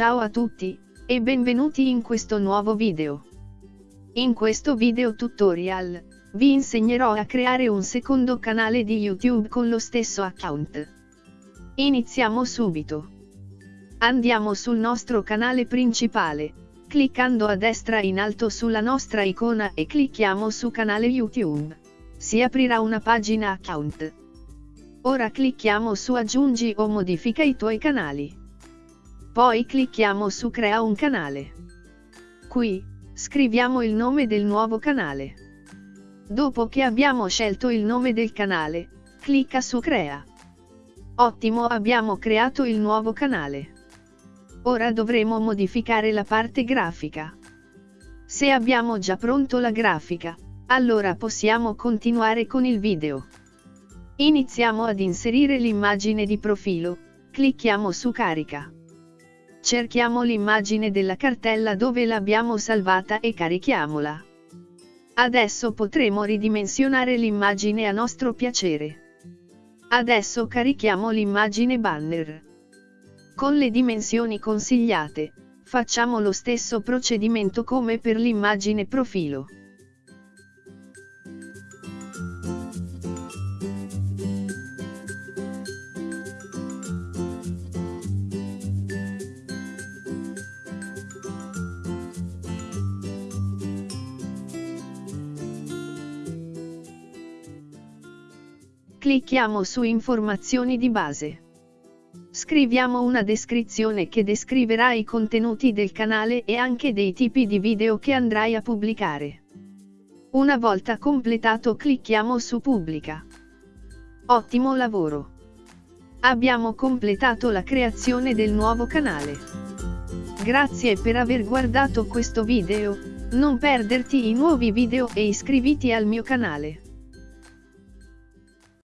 Ciao a tutti, e benvenuti in questo nuovo video. In questo video tutorial, vi insegnerò a creare un secondo canale di YouTube con lo stesso account. Iniziamo subito. Andiamo sul nostro canale principale, cliccando a destra in alto sulla nostra icona e clicchiamo su canale YouTube. Si aprirà una pagina account. Ora clicchiamo su aggiungi o modifica i tuoi canali. Poi clicchiamo su crea un canale. Qui, scriviamo il nome del nuovo canale. Dopo che abbiamo scelto il nome del canale, clicca su crea. Ottimo abbiamo creato il nuovo canale. Ora dovremo modificare la parte grafica. Se abbiamo già pronto la grafica, allora possiamo continuare con il video. Iniziamo ad inserire l'immagine di profilo, clicchiamo su carica. Cerchiamo l'immagine della cartella dove l'abbiamo salvata e carichiamola. Adesso potremo ridimensionare l'immagine a nostro piacere. Adesso carichiamo l'immagine banner. Con le dimensioni consigliate, facciamo lo stesso procedimento come per l'immagine profilo. Clicchiamo su informazioni di base. Scriviamo una descrizione che descriverà i contenuti del canale e anche dei tipi di video che andrai a pubblicare. Una volta completato clicchiamo su pubblica. Ottimo lavoro! Abbiamo completato la creazione del nuovo canale. Grazie per aver guardato questo video, non perderti i nuovi video e iscriviti al mio canale.